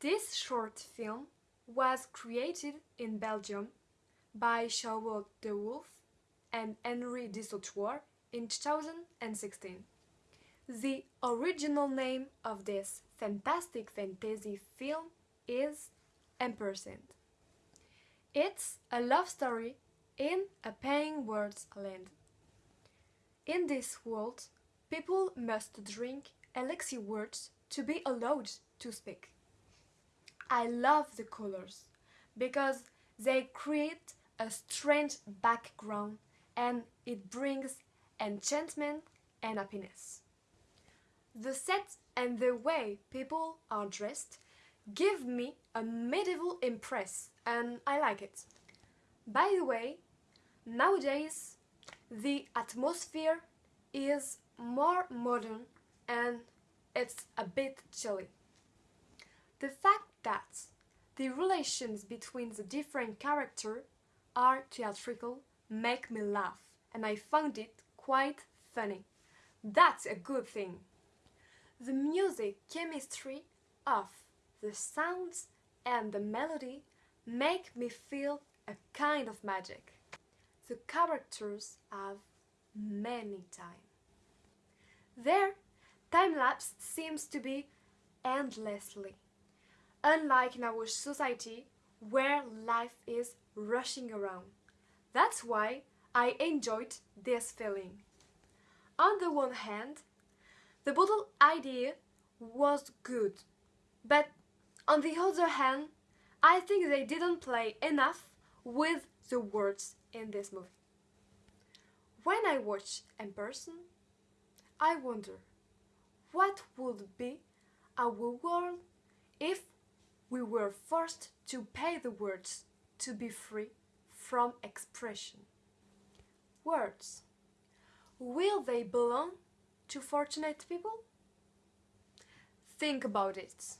This short film was created in Belgium by Charlotte de Wolf and Henri Dissautoir in 2016. The original name of this fantastic fantasy film is Ampersand. It's a love story in a paying world's land. In this world, people must drink elixir words to be allowed to speak. I love the colors because they create a strange background and it brings enchantment and happiness. The set and the way people are dressed give me a medieval impress and I like it. By the way, nowadays the atmosphere is more modern and it's a bit chilly. The fact that the relations between the different characters are theatrical make me laugh and I found it quite funny. That's a good thing. The music chemistry of the sounds and the melody make me feel a kind of magic. The characters have many time. Their time-lapse seems to be endlessly, unlike in our society where life is rushing around. That's why I enjoyed this feeling. On the one hand, the bottle idea was good, but on the other hand, I think they didn't play enough with the words in this movie. When I watch in person, I wonder what would be our world if we were forced to pay the words to be free from expression. Words. Will they belong to fortunate people? Think about it.